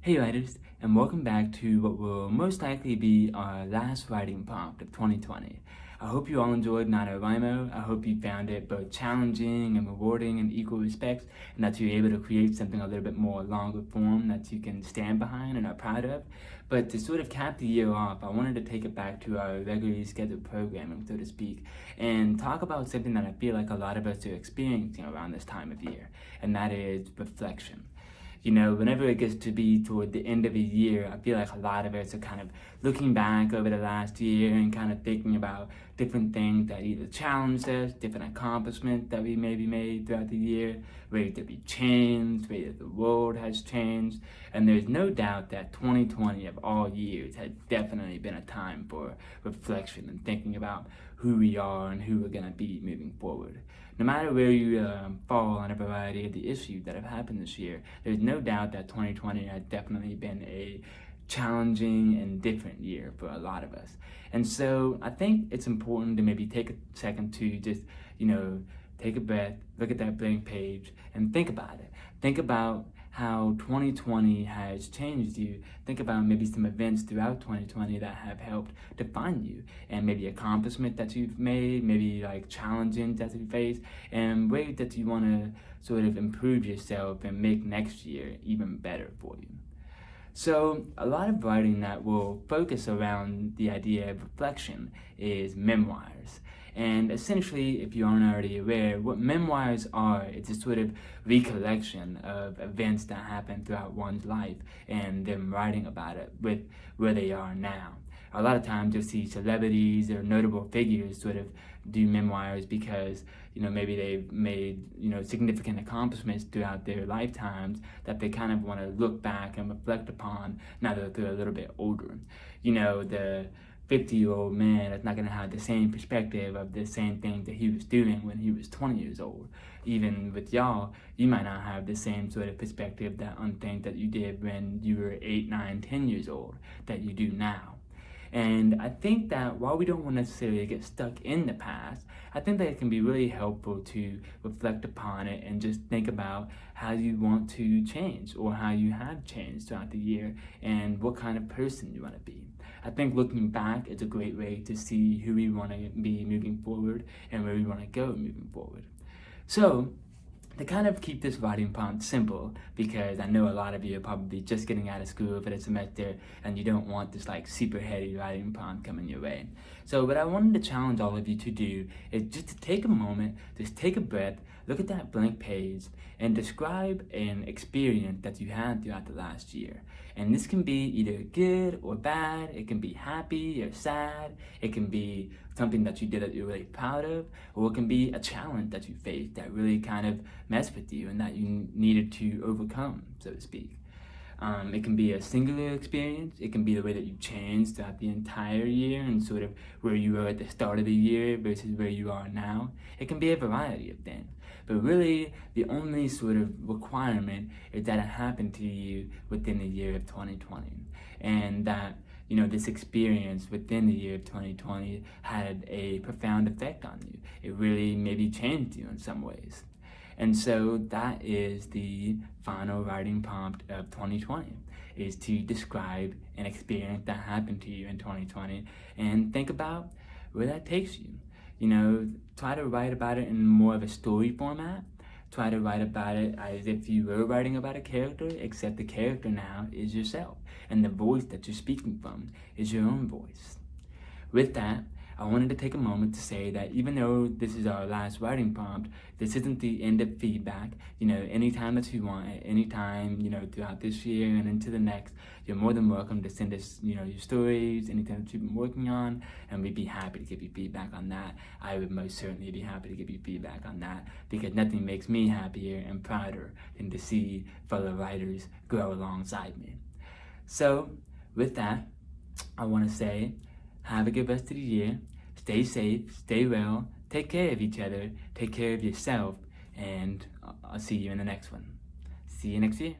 Hey writers, and welcome back to what will most likely be our last writing prompt of 2020. I hope you all enjoyed NaNoWriMo. I hope you found it both challenging and rewarding in equal respects, and that you're able to create something a little bit more longer form that you can stand behind and are proud of. But to sort of cap the year off, I wanted to take it back to our regularly scheduled programming, so to speak, and talk about something that I feel like a lot of us are experiencing around this time of year, and that is reflection you know, whenever it gets to be toward the end of a year, I feel like a lot of us are kind of looking back over the last year and kind of thinking about different things that either challenged us, different accomplishments that we maybe made throughout the year, ways that we changed, ways that the world has changed. And there's no doubt that 2020 of all years has definitely been a time for reflection and thinking about who we are and who we're going to be moving forward. No matter where you um, fall on a variety of the issues that have happened this year, there's no doubt that 2020 has definitely been a challenging and different year for a lot of us. And so I think it's important to maybe take a second to just, you know, take a breath, look at that blank page and think about it. Think about how 2020 has changed you. Think about maybe some events throughout 2020 that have helped define you and maybe accomplishment that you've made, maybe like challenges that you face and ways that you want to sort of improve yourself and make next year even better for you. So a lot of writing that will focus around the idea of reflection is memoirs. And essentially, if you aren't already aware, what memoirs are, it's a sort of recollection of events that happened throughout one's life and them writing about it with where they are now. A lot of times you'll see celebrities or notable figures sort of do memoirs because, you know, maybe they've made, you know, significant accomplishments throughout their lifetimes that they kind of want to look back and reflect upon now that they're a little bit older. You know, the 50 year old man that's not going to have the same perspective of the same thing that he was doing when he was 20 years old. Even with y'all, you might not have the same sort of perspective that on things that you did when you were 8, 9, 10 years old that you do now. And I think that while we don't want necessarily get stuck in the past, I think that it can be really helpful to reflect upon it and just think about how you want to change or how you have changed throughout the year and what kind of person you want to be. I think looking back is a great way to see who we want to be moving forward and where we want to go moving forward. So to kind of keep this writing prompt simple, because I know a lot of you are probably just getting out of school for the semester and you don't want this like super heady writing prompt coming your way. So what I wanted to challenge all of you to do is just to take a moment, just take a breath, look at that blank page and describe an experience that you had throughout the last year. And this can be either good or bad, it can be happy or sad, it can be something that you did that you're really proud of, or it can be a challenge that you faced that really kind of messed with you and that you needed to overcome, so to speak. Um, it can be a singular experience. It can be the way that you changed throughout the entire year and sort of where you were at the start of the year versus where you are now. It can be a variety of things. But really, the only sort of requirement is that it happened to you within the year of 2020. And that you know, this experience within the year of 2020 had a profound effect on you. It really maybe changed you in some ways. And so that is the final writing prompt of 2020 is to describe an experience that happened to you in 2020 and think about where that takes you. You know, try to write about it in more of a story format. Try to write about it as if you were writing about a character, except the character now is yourself. And the voice that you're speaking from is your own voice. With that, I wanted to take a moment to say that even though this is our last writing prompt, this isn't the end of feedback. You know, anytime that you want, at any time, you know, throughout this year and into the next, you're more than welcome to send us, you know, your stories, anything that you've been working on, and we'd be happy to give you feedback on that. I would most certainly be happy to give you feedback on that because nothing makes me happier and prouder than to see fellow writers grow alongside me. So, with that, I want to say have a good rest of the year. Stay safe, stay well, take care of each other, take care of yourself, and I'll see you in the next one. See you next year.